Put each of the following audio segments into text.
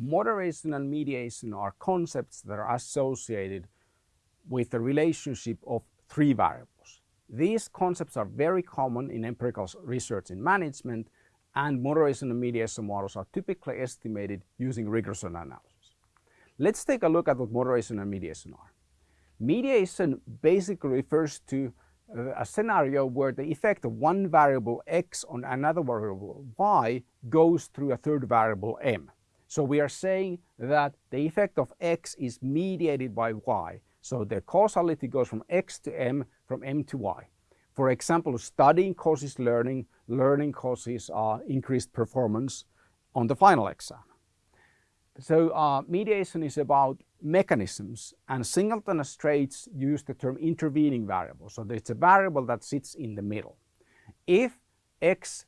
moderation and mediation are concepts that are associated with the relationship of three variables. These concepts are very common in empirical research in management and moderation and mediation models are typically estimated using regression analysis. Let's take a look at what moderation and mediation are. Mediation basically refers to uh, a scenario where the effect of one variable x on another variable y goes through a third variable m. So we are saying that the effect of x is mediated by y. So the causality goes from x to m, from m to y. For example, studying causes learning, learning causes uh, increased performance on the final exam. So uh, mediation is about mechanisms and Singleton Straits use the term intervening variable. So it's a variable that sits in the middle. If x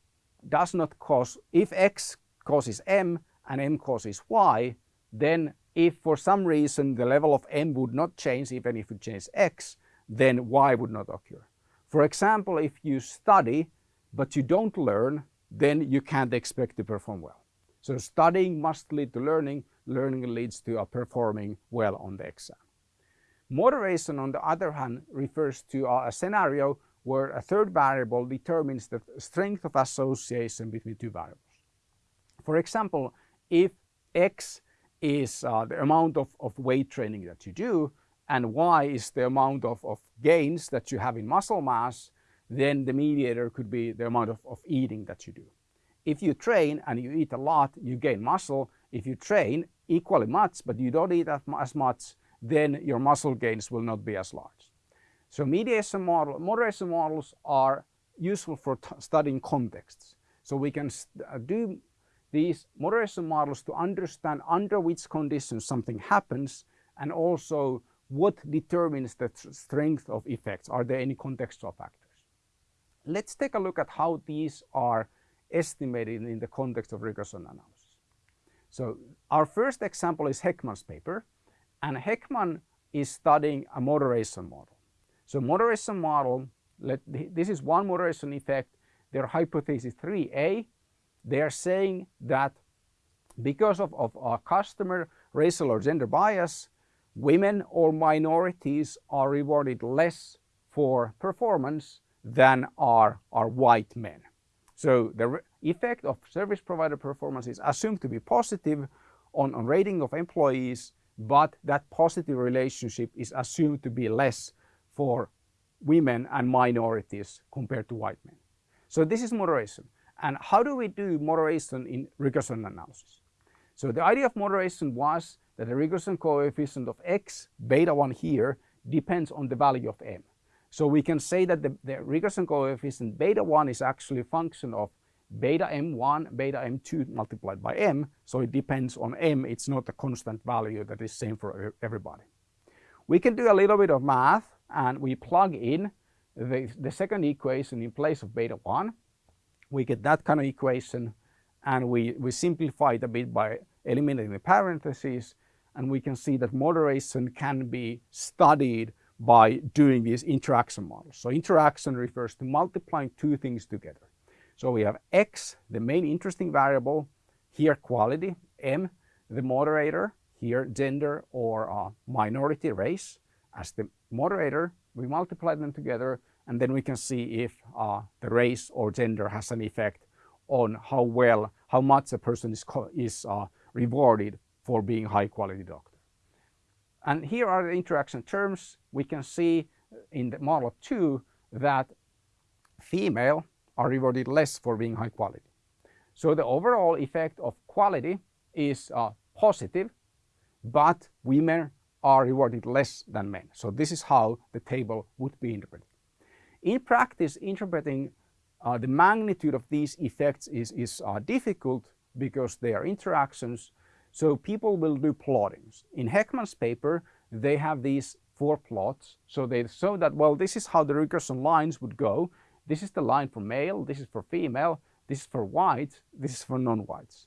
does not cause, if x causes m and m causes y, then if for some reason the level of m would not change, even if it changes x, then y would not occur. For example, if you study but you don't learn, then you can't expect to perform well. So studying must lead to learning, learning leads to performing well on the exam. Moderation, on the other hand, refers to a scenario where a third variable determines the strength of association between two variables. For example, if x is uh, the amount of, of weight training that you do and y is the amount of, of gains that you have in muscle mass, then the mediator could be the amount of, of eating that you do. If you train and you eat a lot, you gain muscle. If you train equally much, but you don't eat as much, then your muscle gains will not be as large. So mediation model, moderation models are useful for studying contexts. So we can uh, do these moderation models to understand under which conditions something happens and also what determines the strength of effects. Are there any contextual factors? Let's take a look at how these are estimated in the context of regression analysis. So our first example is Hekman's paper and Heckman is studying a moderation model. So moderation model, let, this is one moderation effect, their hypothesis 3A, they are saying that because of, of our customer racial or gender bias, women or minorities are rewarded less for performance than are, are white men. So the effect of service provider performance is assumed to be positive on, on rating of employees, but that positive relationship is assumed to be less for women and minorities compared to white men. So this is moderation. And how do we do moderation in regression analysis? So the idea of moderation was that the regression coefficient of x, beta 1 here, depends on the value of m. So we can say that the, the regression coefficient beta 1 is actually a function of beta m1, beta m2 multiplied by m. So it depends on m. It's not a constant value that is same for everybody. We can do a little bit of math and we plug in the, the second equation in place of beta 1. We get that kind of equation and we, we simplify it a bit by eliminating the parentheses and we can see that moderation can be studied by doing these interaction models. So interaction refers to multiplying two things together. So we have x, the main interesting variable, here quality, m, the moderator, here gender or uh, minority race. As the moderator, we multiply them together and then we can see if uh, the race or gender has an effect on how well, how much a person is, is uh, rewarded for being high quality doctor. And here are the interaction terms. We can see in the model 2 that female are rewarded less for being high quality. So the overall effect of quality is uh, positive, but women are rewarded less than men. So this is how the table would be interpreted. In practice, interpreting uh, the magnitude of these effects is, is uh, difficult because they are interactions so people will do plottings. In Hekman's paper, they have these four plots. So they show that, well, this is how the regression lines would go. This is the line for male, this is for female, this is for white, this is for non-whites.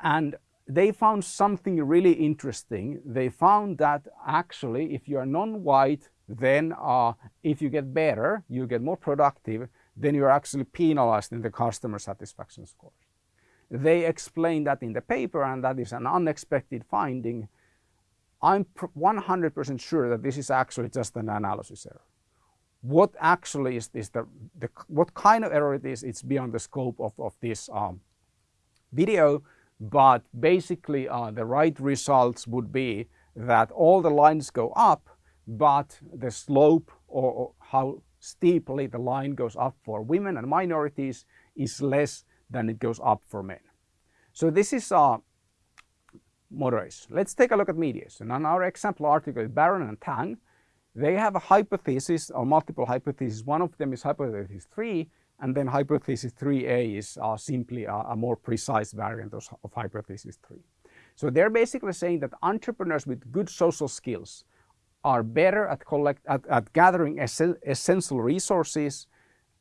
And they found something really interesting. They found that actually if you are non-white, then uh, if you get better, you get more productive, then you're actually penalized in the customer satisfaction scores. They explain that in the paper and that is an unexpected finding. I'm 100% sure that this is actually just an analysis error. What actually is this, the, the, what kind of error it is, it's beyond the scope of, of this um, video, but basically uh, the right results would be that all the lines go up, but the slope or, how steeply the line goes up for women and minorities is less than it goes up for men. So this is uh, moderation. Let's take a look at mediation. On our example article, Baron and Tang, they have a hypothesis or multiple hypotheses. One of them is hypothesis 3, and then hypothesis 3a is uh, simply a, a, more precise variant of, of hypothesis 3. So they're basically saying that entrepreneurs with good social skills are better at, collect, at, at gathering essential resources.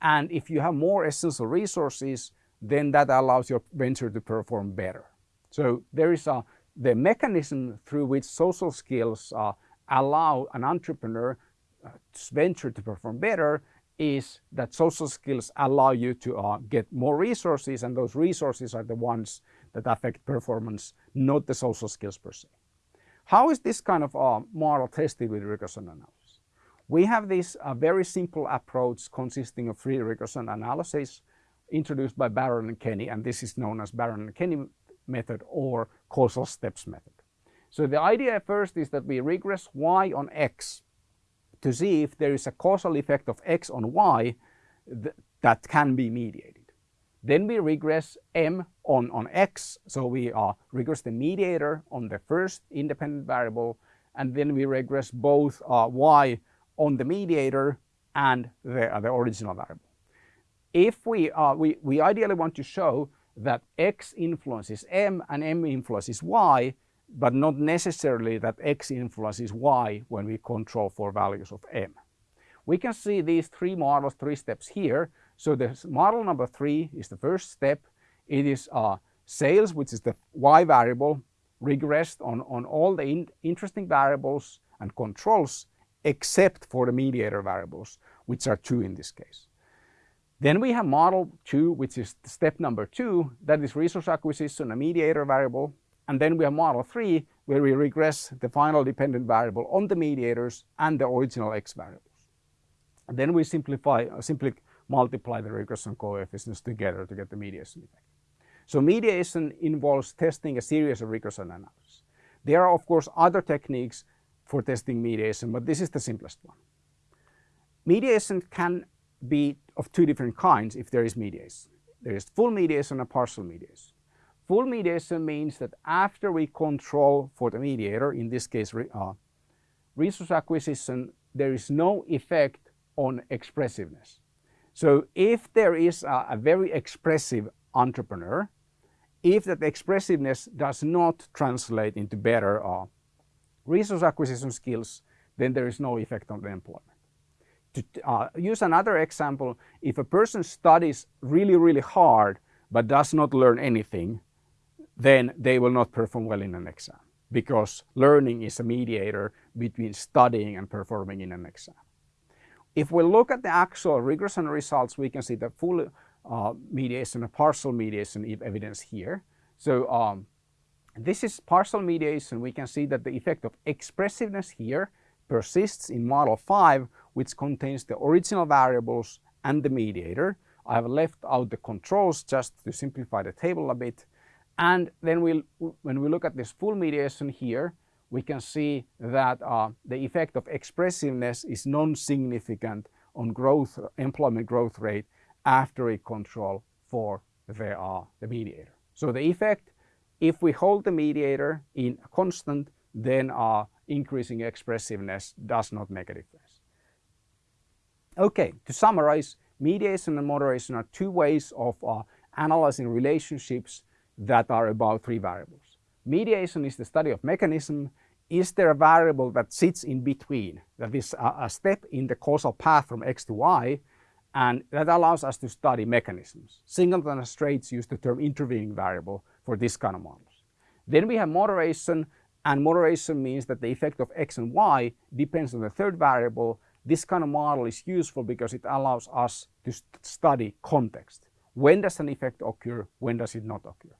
And if you have more essential resources, then that allows your venture to perform better. So there is a, the mechanism through which social skills uh, allow an entrepreneur uh, venture to perform better is that social skills allow you to uh, get more resources and those resources are the ones that affect performance, not the social skills per se. How is this kind of uh, model tested with regression analysis? We have this uh, very simple approach consisting of three regression analyses introduced by Baron and Kenny, and this is known as Baron and Kenny method or causal steps method. So the idea first is that we regress y on x to see if there is a causal effect of x on y th that can be mediated. Then we regress m on, on x, so we uh, regress the mediator on the first independent variable, and then we regress both uh, y on the mediator and the, uh, the original variable. If we, uh, we, we ideally want to show that x influences m and m influences y, but not necessarily that x influences y when we control for values of m. We can see these three models, three steps here. So the model number three is the first step. It is uh, sales, which is the y variable, regressed on, on all the in interesting variables and controls except for the mediator variables, which are two in this case. Then we have model two, which is step number two, that is resource acquisition, a mediator variable, and then we have model three, where we regress the final dependent variable on the mediators and the original x variables. And then we simplify, uh, simply multiply the regression coefficients together to get the mediation effect. So mediation involves testing a series of regression analysis. There are of course other techniques for testing mediation, but this is the simplest one. Mediation can be of two different kinds if there is mediation. There is full mediation and partial mediation. Full mediation means that after we control for the mediator, in this case uh, resource acquisition, there is no effect on expressiveness. So if there is a, a very expressive entrepreneur, if that expressiveness does not translate into better uh, resource acquisition skills, then there is no effect on the employment. To uh, use another example, if a person studies really, really hard but does not learn anything, then they will not perform well in an exam because learning is a mediator between studying and performing in an exam. If we look at the actual regression results, we can see the full uh, mediation and partial mediation evidence here. So um, this is partial mediation. We can see that the effect of expressiveness here persists in model 5, which contains the original variables and the mediator. I have left out the controls just to simplify the table a bit. And then we'll, when we look at this full mediation here, we can see that uh, the effect of expressiveness is non-significant on growth, employment growth rate after a control for the, uh, mediator. So the effect, if we hold the mediator in constant, then uh, increasing expressiveness does not make a difference. Okay, to summarize, mediation and moderation are two ways of analyzing relationships that are about three variables. Mediation is the study of mechanism. Is there a variable that sits in between, that is a, a step in the causal path from x to y, and that allows us to study mechanisms. Singleton and Straits use the term intervening variable for this kind of models. Then we have moderation, and moderation means that the effect of x and y depends on the third variable. This kind of model is useful because it allows us to st study context. When does an effect occur? When does it not occur?